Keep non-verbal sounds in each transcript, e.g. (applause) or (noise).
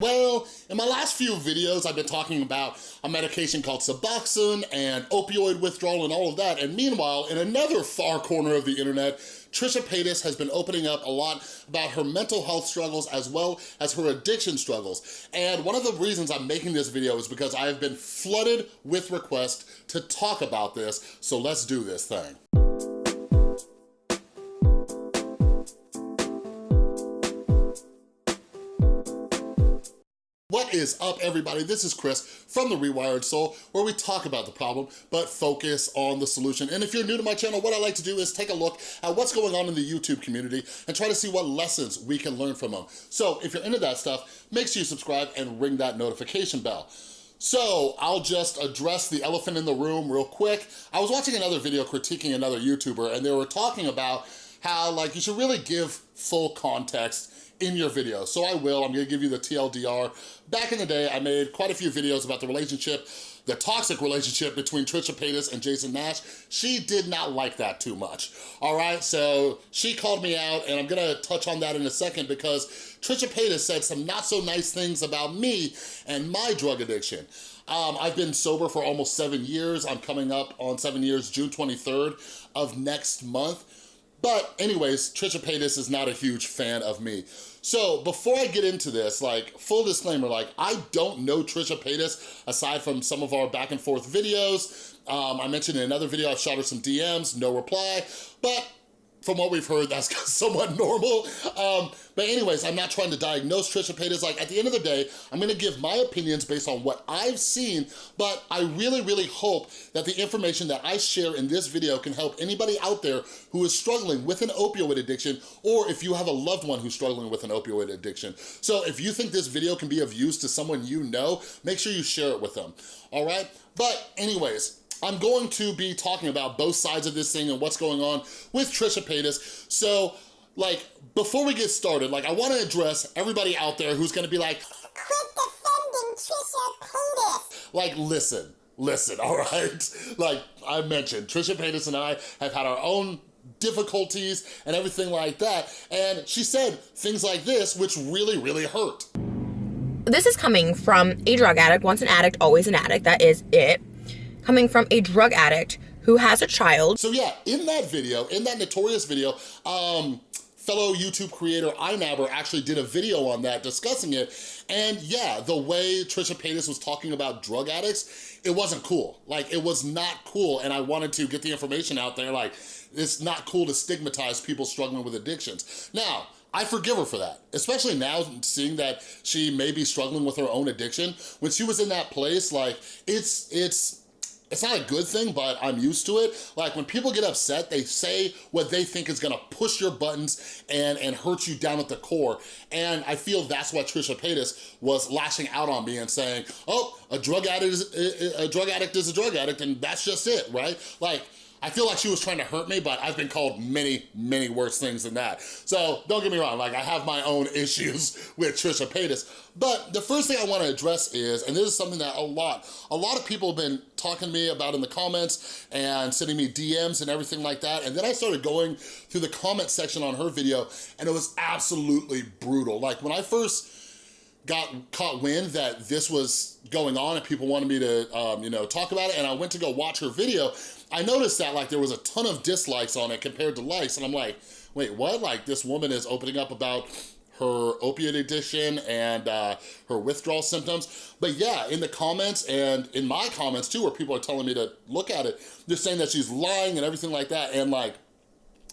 Well, in my last few videos, I've been talking about a medication called Suboxone and opioid withdrawal and all of that. And meanwhile, in another far corner of the internet, Trisha Paytas has been opening up a lot about her mental health struggles as well as her addiction struggles. And one of the reasons I'm making this video is because I have been flooded with requests to talk about this. So let's do this thing. What is up, everybody? This is Chris from The Rewired Soul, where we talk about the problem, but focus on the solution. And if you're new to my channel, what I like to do is take a look at what's going on in the YouTube community and try to see what lessons we can learn from them. So if you're into that stuff, make sure you subscribe and ring that notification bell. So I'll just address the elephant in the room real quick. I was watching another video critiquing another YouTuber and they were talking about how like you should really give full context in your video. So I will, I'm gonna give you the TLDR. Back in the day, I made quite a few videos about the relationship, the toxic relationship between Trisha Paytas and Jason Nash. She did not like that too much, all right? So she called me out and I'm gonna touch on that in a second because Trisha Paytas said some not so nice things about me and my drug addiction. Um, I've been sober for almost seven years. I'm coming up on seven years, June 23rd of next month. But anyways, Trisha Paytas is not a huge fan of me. So before I get into this, like full disclaimer, like I don't know Trisha Paytas aside from some of our back and forth videos. Um, I mentioned in another video, I shot her some DMs, no reply, but from what we've heard, that's (laughs) somewhat normal. Um, but anyways, I'm not trying to diagnose Trisha Paytas. Like at the end of the day, I'm gonna give my opinions based on what I've seen, but I really, really hope that the information that I share in this video can help anybody out there who is struggling with an opioid addiction, or if you have a loved one who's struggling with an opioid addiction. So if you think this video can be of use to someone you know, make sure you share it with them, all right? But anyways, I'm going to be talking about both sides of this thing and what's going on with Trisha Paytas. So, like, before we get started, like, I want to address everybody out there who's going to be like, quit defending Trisha Paytas. Like, listen, listen, (laughs) all right? Like I mentioned, Trisha Paytas and I have had our own difficulties and everything like that. And she said things like this, which really, really hurt. This is coming from a drug addict, once an addict, always an addict, that is it coming from a drug addict who has a child. So yeah, in that video, in that notorious video, um, fellow YouTube creator iNabber actually did a video on that discussing it. And yeah, the way Trisha Paytas was talking about drug addicts, it wasn't cool. Like it was not cool. And I wanted to get the information out there. Like it's not cool to stigmatize people struggling with addictions. Now, I forgive her for that, especially now seeing that she may be struggling with her own addiction. When she was in that place, like it's, it's, it's not a good thing, but I'm used to it. Like when people get upset, they say what they think is gonna push your buttons and, and hurt you down at the core. And I feel that's what Trisha Paytas was lashing out on me and saying, oh, a drug addict is a drug addict is a drug addict and that's just it, right? Like, I feel like she was trying to hurt me, but I've been called many, many worse things than that. So don't get me wrong, like I have my own (laughs) issues with Trisha Paytas. But the first thing I wanna address is, and this is something that a lot, a lot of people have been talking to me about in the comments and sending me DMs and everything like that. And then I started going through the comment section on her video and it was absolutely brutal. Like when I first got caught wind that this was going on and people wanted me to, um, you know, talk about it and I went to go watch her video I noticed that like there was a ton of dislikes on it compared to likes and I'm like, wait, what? Like this woman is opening up about her opiate addiction and uh, her withdrawal symptoms. But yeah, in the comments and in my comments too, where people are telling me to look at it, they're saying that she's lying and everything like that. And like,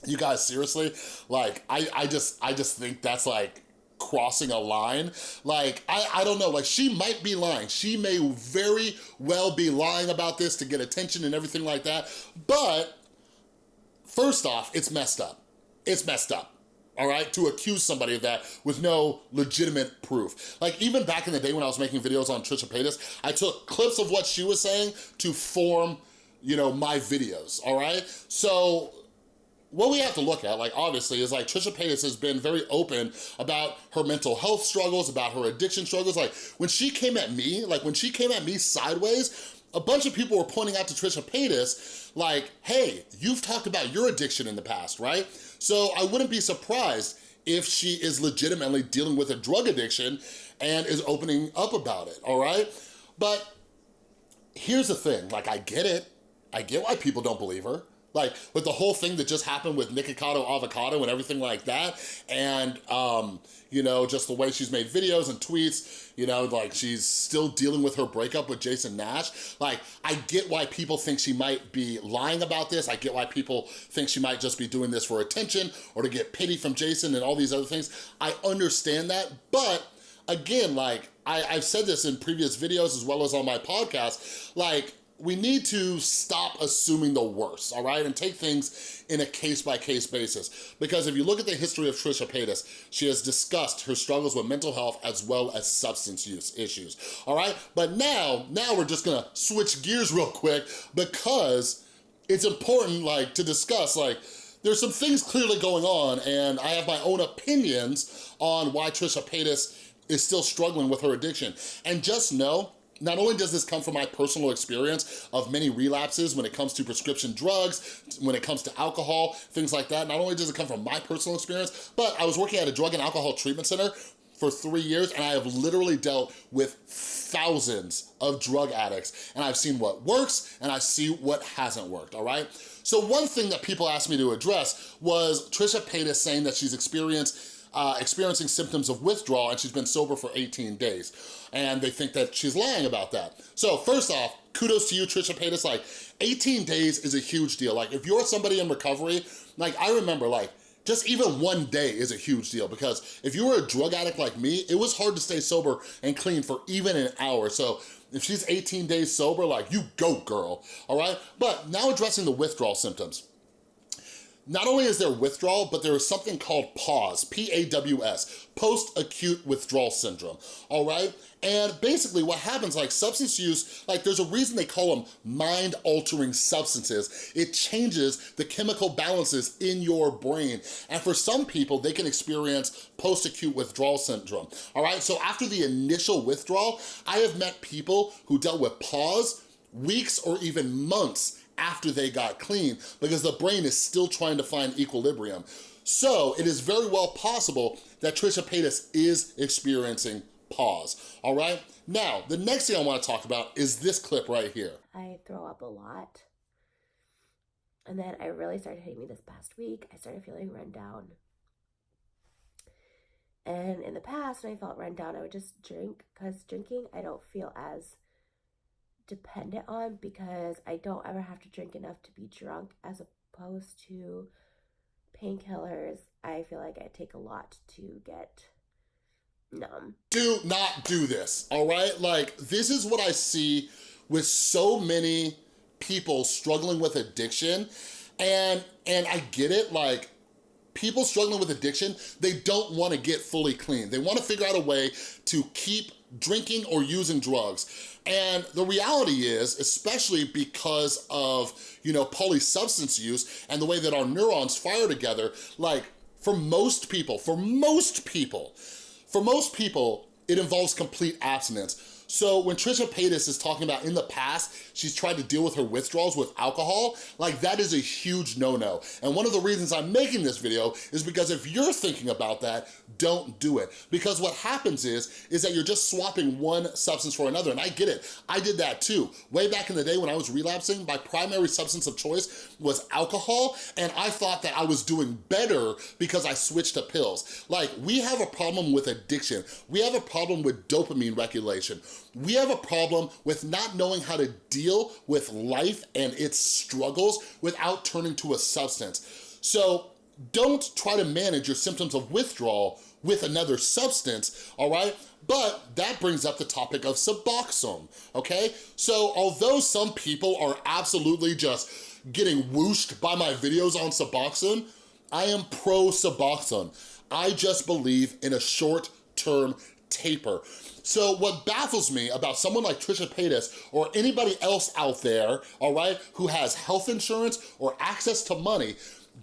you guys, seriously, like, I, I just, I just think that's like crossing a line. Like, I, I don't know, like she might be lying. She may very well be lying about this to get attention and everything like that. But first off, it's messed up. It's messed up all right, to accuse somebody of that with no legitimate proof. Like even back in the day when I was making videos on Trisha Paytas, I took clips of what she was saying to form, you know, my videos, all right? So what we have to look at, like obviously, is like Trisha Paytas has been very open about her mental health struggles, about her addiction struggles. Like when she came at me, like when she came at me sideways, a bunch of people were pointing out to Trisha Paytas, like, hey, you've talked about your addiction in the past, right? So I wouldn't be surprised if she is legitimately dealing with a drug addiction and is opening up about it, all right? But here's the thing, like I get it. I get why people don't believe her. Like with the whole thing that just happened with Nikocado Avocado and everything like that. And, um, you know, just the way she's made videos and tweets, you know, like she's still dealing with her breakup with Jason Nash. Like, I get why people think she might be lying about this. I get why people think she might just be doing this for attention or to get pity from Jason and all these other things. I understand that, but again, like, I, I've said this in previous videos as well as on my podcast, like, we need to stop assuming the worst, all right? And take things in a case-by-case -case basis. Because if you look at the history of Trisha Paytas, she has discussed her struggles with mental health as well as substance use issues, all right? But now, now we're just gonna switch gears real quick because it's important like to discuss like there's some things clearly going on and I have my own opinions on why Trisha Paytas is still struggling with her addiction. And just know not only does this come from my personal experience of many relapses when it comes to prescription drugs, when it comes to alcohol, things like that, not only does it come from my personal experience, but I was working at a drug and alcohol treatment center for three years and I have literally dealt with thousands of drug addicts and I've seen what works and I see what hasn't worked, all right? So one thing that people asked me to address was Trisha Paytas saying that she's experienced uh, experiencing symptoms of withdrawal and she's been sober for 18 days. And they think that she's lying about that. So first off, kudos to you, Trisha Paytas. Like 18 days is a huge deal. Like if you're somebody in recovery, like I remember like, just even one day is a huge deal because if you were a drug addict like me, it was hard to stay sober and clean for even an hour. So if she's 18 days sober, like you go girl, all right? But now addressing the withdrawal symptoms. Not only is there withdrawal, but there is something called PAWS, P-A-W-S, post-acute withdrawal syndrome, all right? And basically what happens, like substance use, like there's a reason they call them mind-altering substances. It changes the chemical balances in your brain. And for some people, they can experience post-acute withdrawal syndrome, all right? So after the initial withdrawal, I have met people who dealt with PAWS weeks or even months after they got clean because the brain is still trying to find equilibrium. So it is very well possible that Trisha Paytas is experiencing PAWS, all right? Now, the next thing I wanna talk about is this clip right here. I throw up a lot. And then I really started hitting me this past week. I started feeling run down. And in the past, when I felt run down, I would just drink because drinking, I don't feel as dependent on because I don't ever have to drink enough to be drunk as opposed to painkillers. I feel like I take a lot to get numb. Do not do this, all right? Like, this is what I see with so many people struggling with addiction. And, and I get it, like, people struggling with addiction, they don't wanna get fully clean. They wanna figure out a way to keep drinking or using drugs. And the reality is, especially because of, you know, polysubstance use and the way that our neurons fire together, like for most people, for most people, for most people, it involves complete abstinence. So when Trisha Paytas is talking about in the past, she's tried to deal with her withdrawals with alcohol, like that is a huge no-no. And one of the reasons I'm making this video is because if you're thinking about that, don't do it. Because what happens is, is that you're just swapping one substance for another. And I get it, I did that too. Way back in the day when I was relapsing, my primary substance of choice was alcohol. And I thought that I was doing better because I switched to pills. Like we have a problem with addiction. We have a problem with dopamine regulation. We have a problem with not knowing how to deal with life and its struggles without turning to a substance. So don't try to manage your symptoms of withdrawal with another substance, all right? But that brings up the topic of Suboxone, okay? So although some people are absolutely just getting whooshed by my videos on Suboxone, I am pro Suboxone. I just believe in a short-term taper. So what baffles me about someone like Trisha Paytas or anybody else out there, all right, who has health insurance or access to money,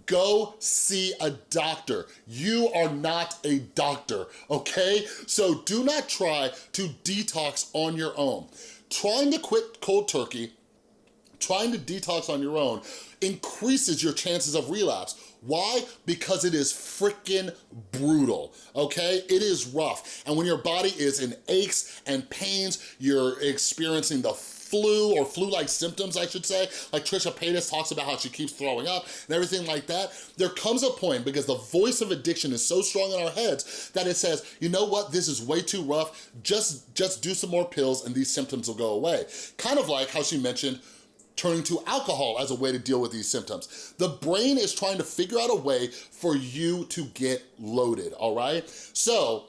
go see a doctor. You are not a doctor, okay? So do not try to detox on your own. Trying to quit cold turkey, trying to detox on your own increases your chances of relapse. Why? Because it is freaking brutal, okay? It is rough. And when your body is in aches and pains, you're experiencing the flu or flu-like symptoms, I should say. Like Trisha Paytas talks about how she keeps throwing up and everything like that. There comes a point because the voice of addiction is so strong in our heads that it says, you know what, this is way too rough. Just, just do some more pills and these symptoms will go away. Kind of like how she mentioned turning to alcohol as a way to deal with these symptoms. The brain is trying to figure out a way for you to get loaded, all right? So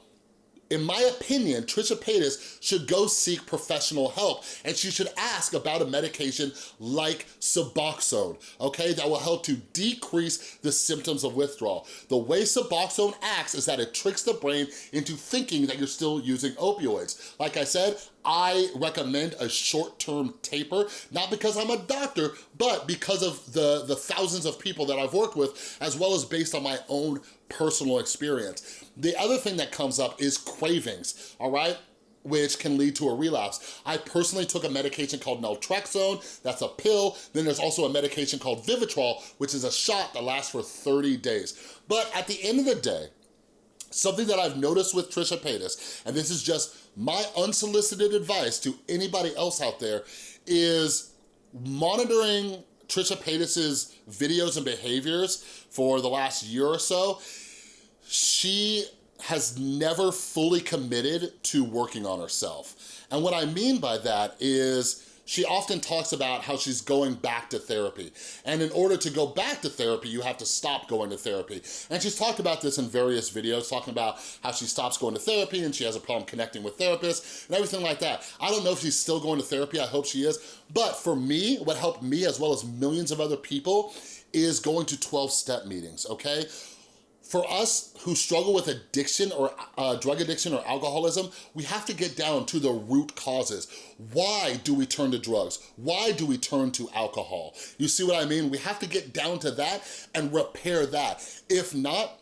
in my opinion, Trisha Paytas should go seek professional help and she should ask about a medication like Suboxone, okay? That will help to decrease the symptoms of withdrawal. The way Suboxone acts is that it tricks the brain into thinking that you're still using opioids. Like I said, I recommend a short-term taper, not because I'm a doctor, but because of the, the thousands of people that I've worked with, as well as based on my own personal experience. The other thing that comes up is cravings, all right? which can lead to a relapse. I personally took a medication called naltrexone, that's a pill. Then there's also a medication called Vivitrol, which is a shot that lasts for 30 days. But at the end of the day, something that I've noticed with Trisha Paytas, and this is just my unsolicited advice to anybody else out there, is monitoring Trisha Paytas's videos and behaviors for the last year or so, she has never fully committed to working on herself. And what I mean by that is she often talks about how she's going back to therapy. And in order to go back to therapy, you have to stop going to therapy. And she's talked about this in various videos, talking about how she stops going to therapy and she has a problem connecting with therapists and everything like that. I don't know if she's still going to therapy, I hope she is. But for me, what helped me as well as millions of other people is going to 12-step meetings, okay? For us who struggle with addiction or uh, drug addiction or alcoholism, we have to get down to the root causes. Why do we turn to drugs? Why do we turn to alcohol? You see what I mean? We have to get down to that and repair that. If not,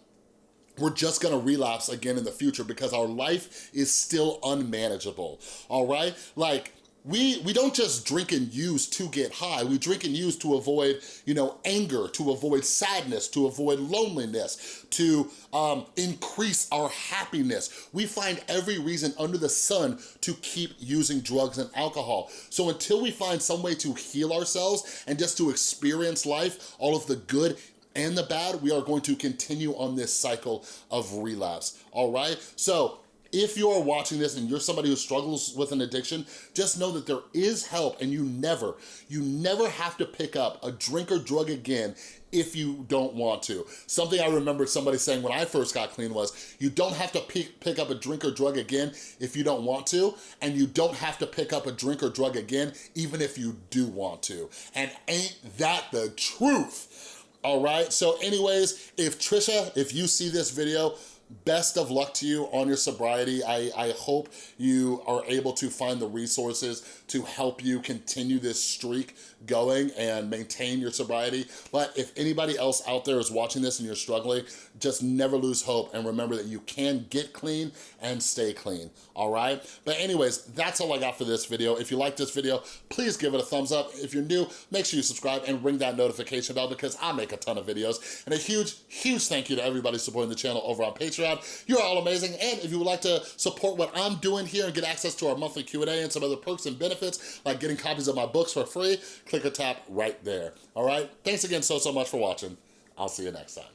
we're just gonna relapse again in the future because our life is still unmanageable, all right? Like, we, we don't just drink and use to get high. We drink and use to avoid, you know, anger, to avoid sadness, to avoid loneliness, to um, increase our happiness. We find every reason under the sun to keep using drugs and alcohol. So until we find some way to heal ourselves and just to experience life, all of the good and the bad, we are going to continue on this cycle of relapse, all right? So if you're watching this and you're somebody who struggles with an addiction, just know that there is help and you never, you never have to pick up a drink or drug again if you don't want to. Something I remember somebody saying when I first got clean was, you don't have to pick, pick up a drink or drug again if you don't want to, and you don't have to pick up a drink or drug again even if you do want to. And ain't that the truth? All right, so anyways, if Trisha, if you see this video, best of luck to you on your sobriety. I, I hope you are able to find the resources to help you continue this streak going and maintain your sobriety. But if anybody else out there is watching this and you're struggling, just never lose hope and remember that you can get clean and stay clean, all right? But anyways, that's all I got for this video. If you like this video, please give it a thumbs up. If you're new, make sure you subscribe and ring that notification bell because I make a ton of videos. And a huge, huge thank you to everybody supporting the channel over on Patreon. You're all amazing. And if you would like to support what I'm doing here and get access to our monthly Q&A and some other perks and benefits, like getting copies of my books for free, click or tap right there, all right? Thanks again so, so much for watching. I'll see you next time.